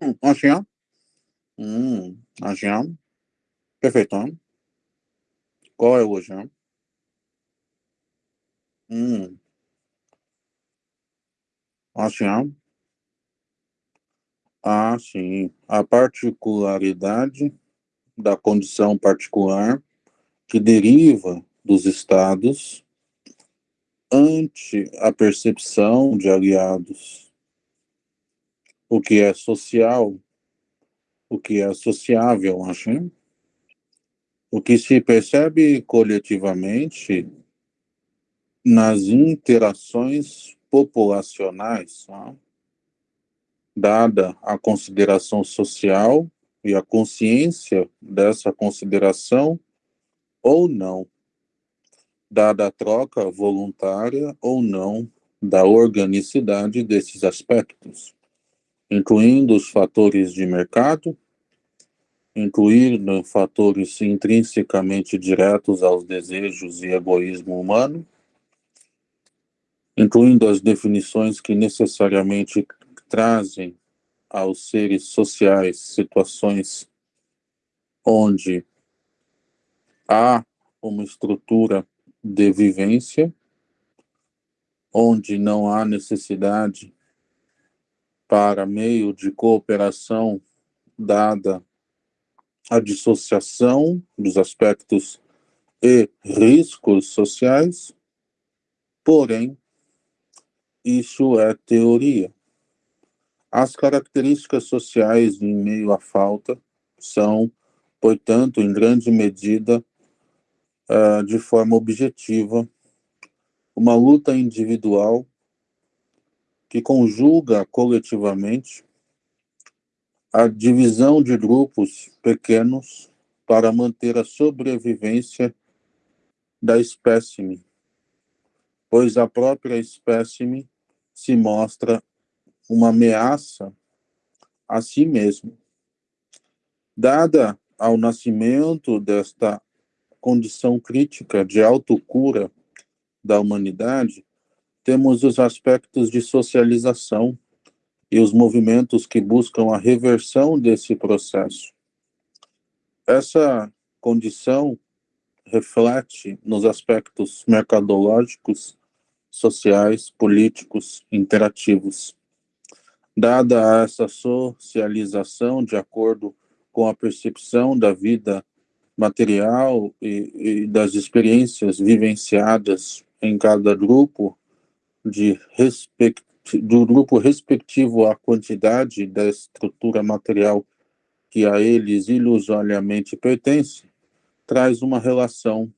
Hum, assim, ó. Hum, assim, ó. Perfeito, ó. Qual é hoje, ó? Hum, assim. Ah, sim. A particularidade da condição particular que deriva dos estados ante a percepção de aliados. O que é social, o que é sociável, acho. O que se percebe coletivamente nas interações populacionais, tá? dada a consideração social e a consciência dessa consideração ou não, dada a troca voluntária ou não da organicidade desses aspectos, incluindo os fatores de mercado, incluindo fatores intrinsecamente diretos aos desejos e egoísmo humano, incluindo as definições que necessariamente trazem aos seres sociais situações onde há uma estrutura de vivência, onde não há necessidade para meio de cooperação dada a dissociação dos aspectos e riscos sociais, porém, isso é teoria. As características sociais em meio à falta são, portanto, em grande medida, uh, de forma objetiva, uma luta individual que conjuga coletivamente a divisão de grupos pequenos para manter a sobrevivência da espécime, pois a própria espécime se mostra uma ameaça a si mesmo. Dada ao nascimento desta condição crítica de autocura da humanidade, temos os aspectos de socialização e os movimentos que buscam a reversão desse processo. Essa condição reflete nos aspectos mercadológicos, sociais, políticos, interativos. Dada essa socialização de acordo com a percepção da vida material e, e das experiências vivenciadas em cada grupo, de respect, do grupo respectivo à quantidade da estrutura material que a eles ilusoriamente pertence, traz uma relação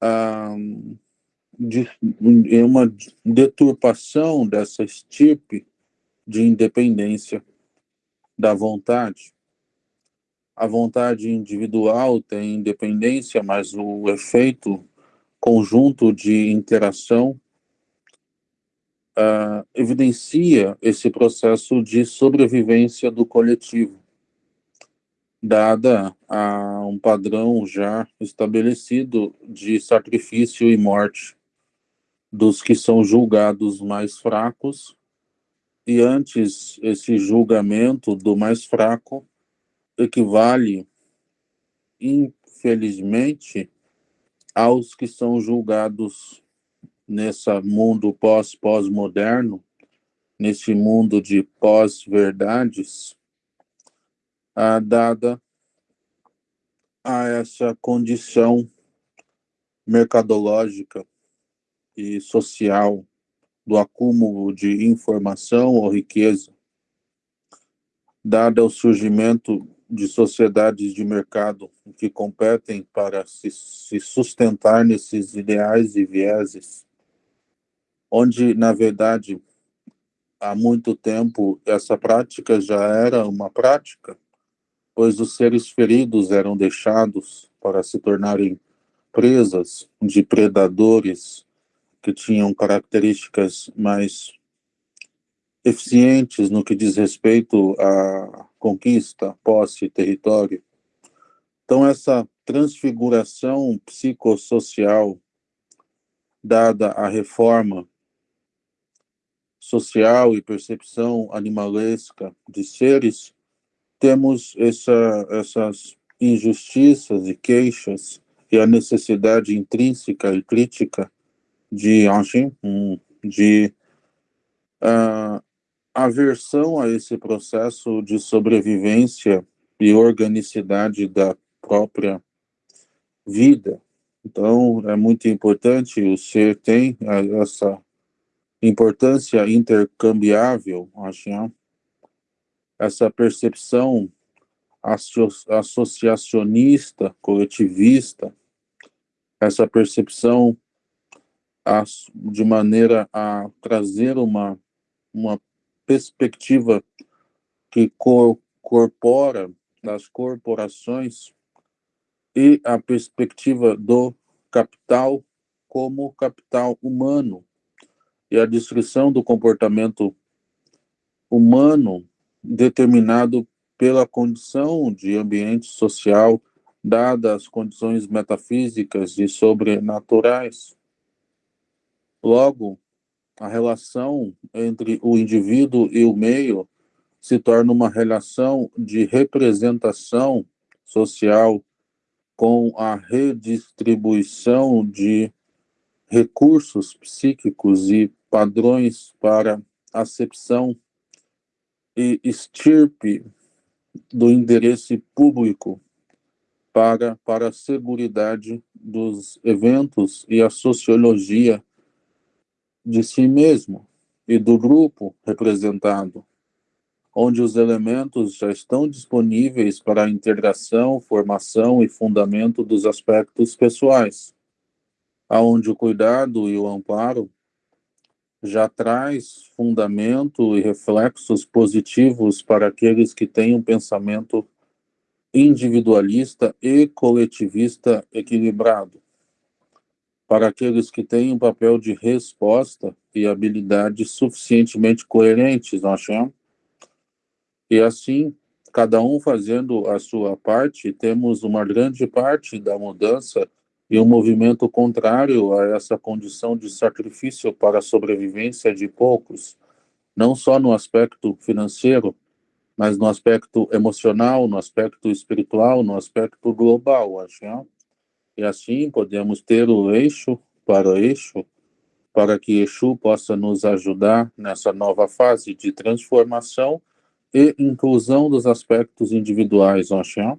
ah, de, uma deturpação dessa estirpe de independência da vontade. A vontade individual tem independência, mas o efeito conjunto de interação uh, evidencia esse processo de sobrevivência do coletivo, dada a um padrão já estabelecido de sacrifício e morte dos que são julgados mais fracos. E antes esse julgamento do mais fraco equivale, infelizmente, aos que são julgados nesse mundo pós-pós-moderno, nesse mundo de pós-verdades, dada a essa condição mercadológica e social do acúmulo de informação ou riqueza, dado o surgimento de sociedades de mercado que competem para se, se sustentar nesses ideais e vieses, onde, na verdade, há muito tempo essa prática já era uma prática, pois os seres feridos eram deixados para se tornarem presas de predadores que tinham características mais eficientes no que diz respeito à conquista, posse, território. Então, essa transfiguração psicossocial dada à reforma social e percepção animalesca de seres, temos essa, essas injustiças e queixas e a necessidade intrínseca e crítica de, de uh, aversão a esse processo de sobrevivência e organicidade da própria vida. Então, é muito importante, o ser tem essa importância intercambiável, acho, né? essa percepção associacionista, coletivista, essa percepção de maneira a trazer uma, uma perspectiva que corpora das corporações e a perspectiva do capital como capital humano e a descrição do comportamento humano determinado pela condição de ambiente social, dadas as condições metafísicas e sobrenaturais. Logo, a relação entre o indivíduo e o meio se torna uma relação de representação social com a redistribuição de recursos psíquicos e padrões para acepção e estirpe do endereço público para, para a seguridade dos eventos e a sociologia de si mesmo e do grupo representado, onde os elementos já estão disponíveis para a integração, formação e fundamento dos aspectos pessoais, aonde o cuidado e o amparo já traz fundamento e reflexos positivos para aqueles que têm um pensamento individualista e coletivista equilibrado, para aqueles que têm um papel de resposta e habilidades suficientemente coerentes, nós achamos. E assim, cada um fazendo a sua parte, temos uma grande parte da mudança e um movimento contrário a essa condição de sacrifício para a sobrevivência de poucos, não só no aspecto financeiro, mas no aspecto emocional, no aspecto espiritual, no aspecto global, acho. Né? E assim podemos ter o eixo para o eixo, para que Exu possa nos ajudar nessa nova fase de transformação e inclusão dos aspectos individuais. Né?